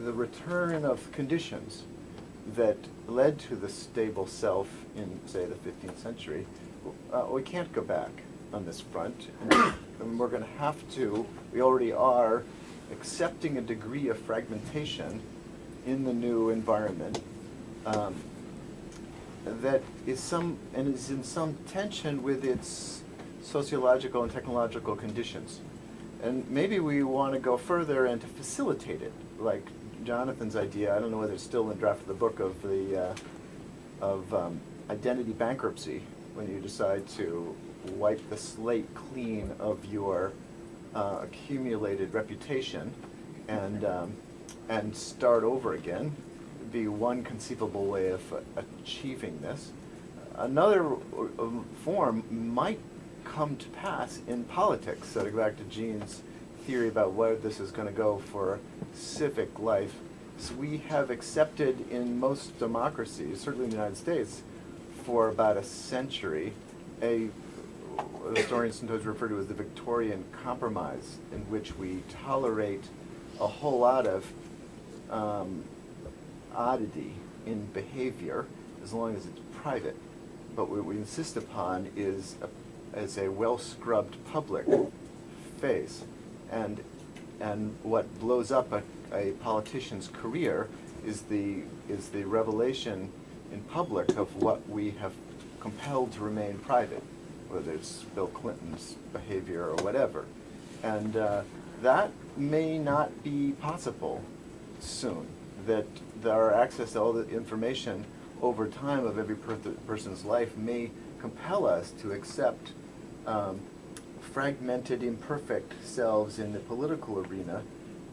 the return of conditions that led to the stable self in, say, the 15th century, uh, we can't go back on this front. [COUGHS] And we're going to have to, we already are, accepting a degree of fragmentation in the new environment um, that is some, and is in some tension with its sociological and technological conditions. And maybe we want to go further and to facilitate it, like Jonathan's idea. I don't know whether it's still in draft of the book of the uh, of um, identity bankruptcy when you decide to wipe the slate clean of your uh, accumulated reputation and um, and start over again. Be one conceivable way of achieving this. Another uh, form might come to pass in politics. So to go back to Gene's theory about where this is going to go for civic life, so we have accepted in most democracies, certainly in the United States, for about a century, a historians sometimes refer to as the Victorian Compromise, in which we tolerate a whole lot of um, oddity in behavior as long as it's private. But what we insist upon is a as a well-scrubbed public face. And, and what blows up a, a politician's career is the, is the revelation in public of what we have compelled to remain private, whether it's Bill Clinton's behavior or whatever. And uh, that may not be possible soon, that our access to all the information over time of every per person's life may compel us to accept um, fragmented, imperfect selves in the political arena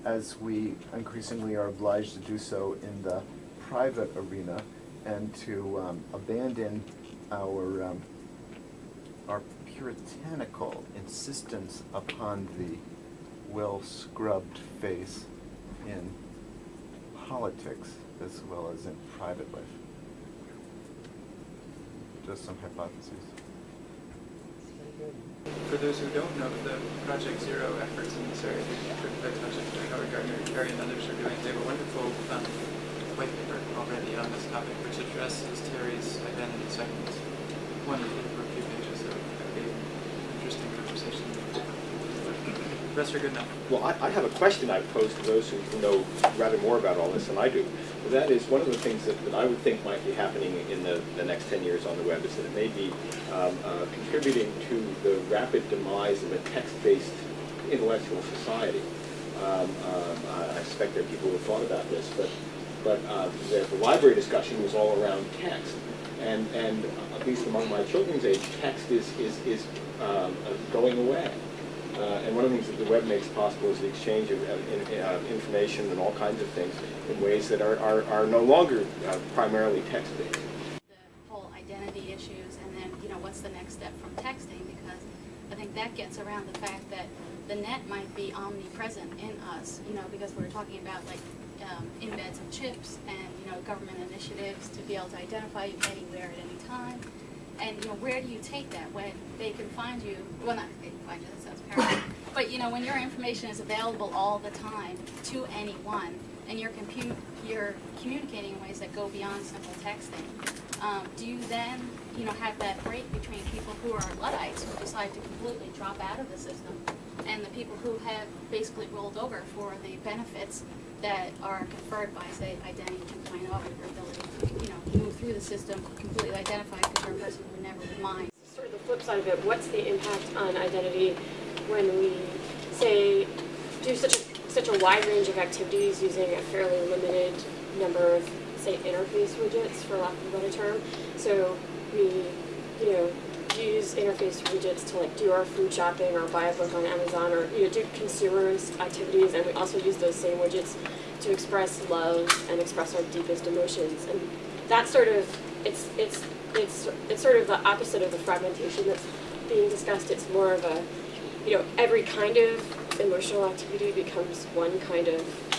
as we increasingly are obliged to do so in the private arena and to um, abandon our, um, our puritanical insistence upon the well-scrubbed face in politics as well as in private life. just some hypotheses. For those who don't know, the Project Zero efforts in this area that Project that Howard Gardner, Terry, and others are doing, they have a wonderful um, white paper already on this topic, which addresses Terry's identity segments. Wonderful for a few pages, so that'd be an interesting conversation. The rest are good enough. Well, I, I have a question I pose to those who know rather more about all this than I do. That is, one of the things that, that I would think might be happening in the, the next 10 years on the web is that it may be um, uh, contributing to the rapid demise of a text-based intellectual society. Um, um, I, suspect there are people who have thought about this, but, but uh, the, the library discussion was all around text. And, and at least among my children's age, text is, is, is um, uh, going away. Uh, and one of the things that the web makes possible is the exchange of, of in, uh, information and all kinds of things in ways that are, are, are no longer uh, primarily text-based. the whole identity issues and then, you know, what's the next step from texting because I think that gets around the fact that the net might be omnipresent in us, you know, because we're talking about like um, embeds of chips and, you know, government initiatives to be able to identify you anywhere at any time. And, you know, where do you take that when they can find you, well, not they can find you, that sounds paranoid, but, you know, when your information is available all the time to anyone and you're you're communicating in ways that go beyond simple texting, um, do you then, you know, have that break between people who are Luddites who decide to completely drop out of the system and the people who have basically rolled over for the benefits that are conferred by, say, Identity 2.0, your ability to, you know, move through the system completely identified because you're a person who never would mind. Sort of the flip side of it, what's the impact on identity when we say do such a, such a wide range of activities using a fairly limited number of, say, interface widgets, for lack of a better term? So we, you know, use interface widgets to like do our food shopping or buy a book on Amazon or you know do consumerist activities, and we also use those same widgets to express love and express our deepest emotions. And that's sort of it's it's it's it's sort of the opposite of the fragmentation that's being discussed. It's more of a you know every kind of emotional activity becomes one kind of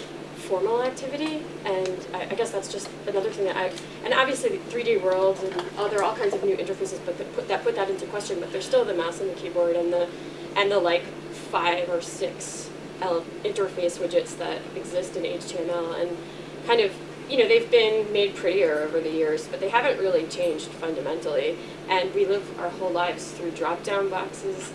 formal activity, and I, I guess that's just another thing that I, and obviously 3D worlds and other all kinds of new interfaces, but that put that put that into question. But there's still the mouse and the keyboard and the, and the like five or six interface widgets that exist in HTML, and kind of you know they've been made prettier over the years, but they haven't really changed fundamentally. And we live our whole lives through drop-down boxes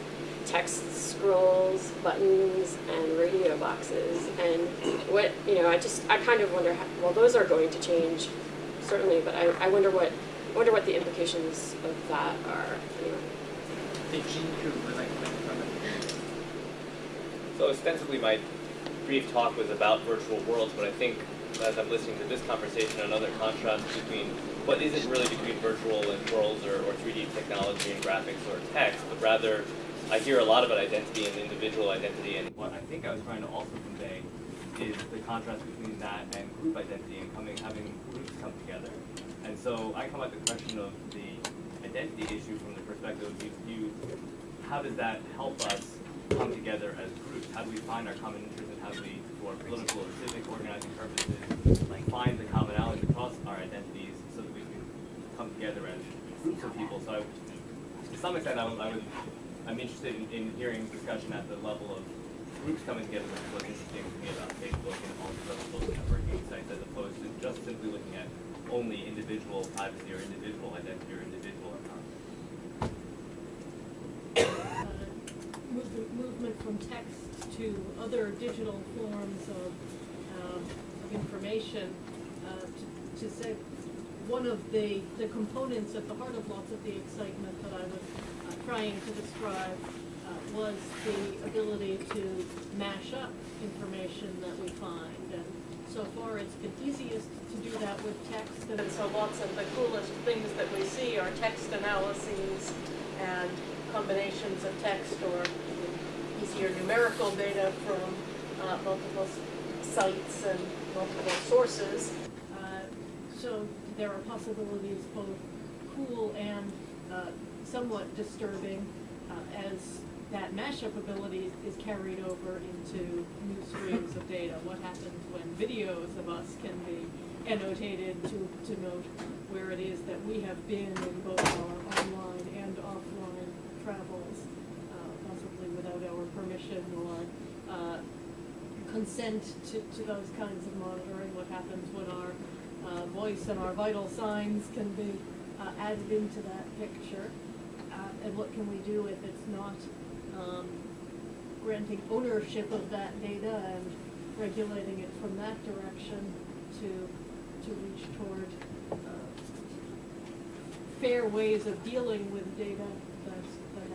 text scrolls, buttons, and radio boxes. And what, you know, I just, I kind of wonder, how, well, those are going to change, certainly, but I, I wonder what, I wonder what the implications of that are, anyway. So ostensibly my brief talk was about virtual worlds, but I think as I'm listening to this conversation, another contrast between what isn't really between virtual and worlds or, or 3D technology and graphics or text, but rather I hear a lot about identity and individual identity, and what I think I was trying to also convey is the contrast between that and group identity and coming, having groups come together. And so I come at the question of the identity issue from the perspective of you, you how does that help us come together as groups? How do we find our common interests and how do we, for political or civic organizing purposes, like find the commonalities across our identities so that we can come together as groups of people? So I, to some extent, I would, I would I'm interested in, in hearing discussion at the level of groups coming together, what's interesting to me about Facebook and all these other social networking sites, as opposed to just simply looking at only individual privacy or individual identity or individual account. uh, movement, from text to other digital forms of, um, of information, uh, to, to say, one of the, the components at the heart of lots of the excitement that I was trying to describe uh, was the ability to mash up information that we find. And so far, it's been easiest to do that with text. And so lots of the coolest things that we see are text analyses and combinations of text or easier numerical data from uh, multiple sites and multiple sources. Uh, so there are possibilities both cool and uh, somewhat disturbing uh, as that mashup ability is carried over into new streams of data. What happens when videos of us can be annotated to, to note where it is that we have been in both our online and offline travels, uh, possibly without our permission or uh, consent to, to those kinds of monitoring, what happens when our uh, voice and our vital signs can be uh, added into that picture and what can we do if it's not um, granting ownership of that data and regulating it from that direction to to reach toward uh, fair ways of dealing with data that,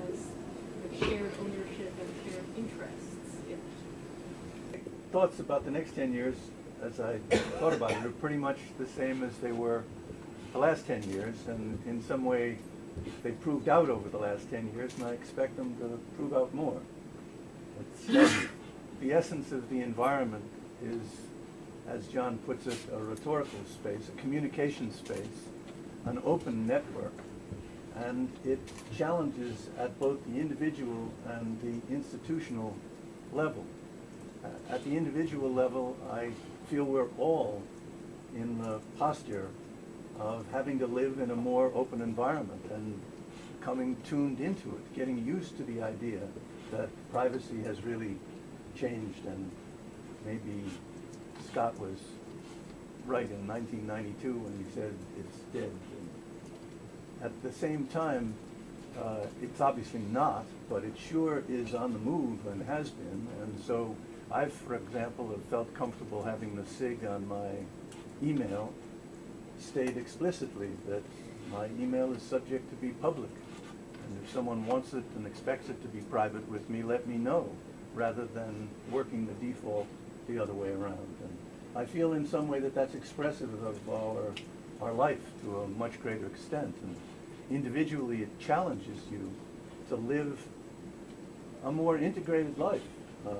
has shared ownership and shared interests thoughts about the next 10 years, as I thought about it, are pretty much the same as they were the last 10 years, and in some way they proved out over the last 10 years, and I expect them to prove out more. It's, uh, [LAUGHS] the essence of the environment is, as John puts it, a rhetorical space, a communication space, an open network, and it challenges at both the individual and the institutional level. Uh, At the individual level, I feel we're all in the posture of having to live in a more open environment and coming tuned into it, getting used to the idea that privacy has really changed and maybe Scott was right in 1992 when he said it's dead. And at the same time, uh, it's obviously not, but it sure is on the move and has been. And so I've, for example, have felt comfortable having the SIG on my email state explicitly that my email is subject to be public. And if someone wants it and expects it to be private with me, let me know, rather than working the default the other way around. And I feel in some way that that's expressive of our, our life to a much greater extent. And individually, it challenges you to live a more integrated life. Uh,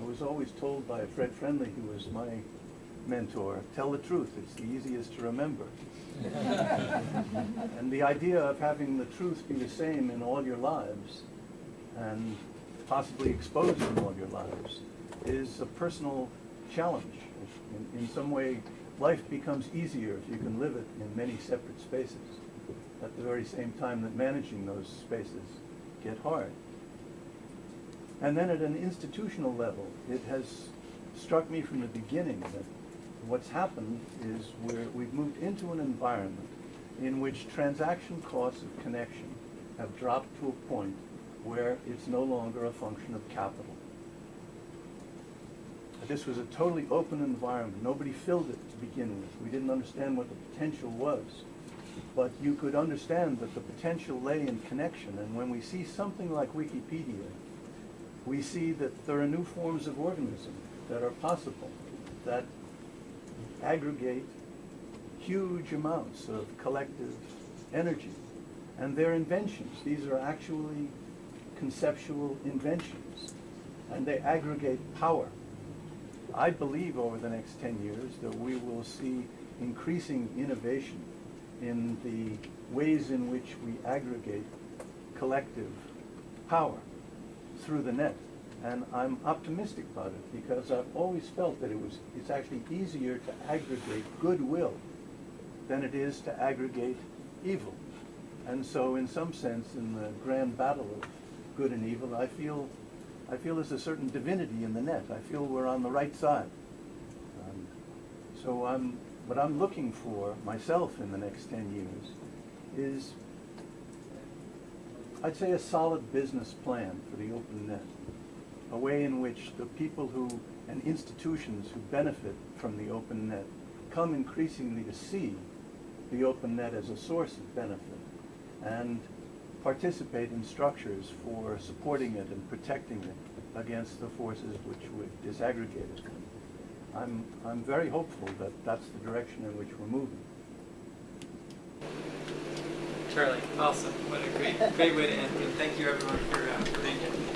I was always told by Fred Friendly, who was my mentor, tell the truth, it's the easiest to remember. [LAUGHS] and the idea of having the truth be the same in all your lives and possibly exposed in all your lives is a personal challenge. In, in some way, life becomes easier if you can live it in many separate spaces at the very same time that managing those spaces get hard. And then at an institutional level, it has struck me from the beginning that what's happened is we're, we've moved into an environment in which transaction costs of connection have dropped to a point where it's no longer a function of capital. This was a totally open environment. Nobody filled it to begin with. We didn't understand what the potential was. But you could understand that the potential lay in connection. And when we see something like Wikipedia, we see that there are new forms of organism that are possible, that aggregate huge amounts of collective energy. And they're inventions. These are actually conceptual inventions. And they aggregate power. I believe over the next 10 years that we will see increasing innovation in the ways in which we aggregate collective power through the net. And I'm optimistic about it because I've always felt that it was, it's actually easier to aggregate goodwill than it is to aggregate evil. And so in some sense, in the grand battle of good and evil, I feel, I feel there's a certain divinity in the net. I feel we're on the right side. Um, so I'm, what I'm looking for myself in the next 10 years is, I'd say a solid business plan for the open net a way in which the people who and institutions who benefit from the open net come increasingly to see the open net as a source of benefit and participate in structures for supporting it and protecting it against the forces which would disaggregate it. I'm, I'm very hopeful that that's the direction in which we're moving. Charlie, awesome. What a great, great way to end. And thank you everyone for, uh, for being here.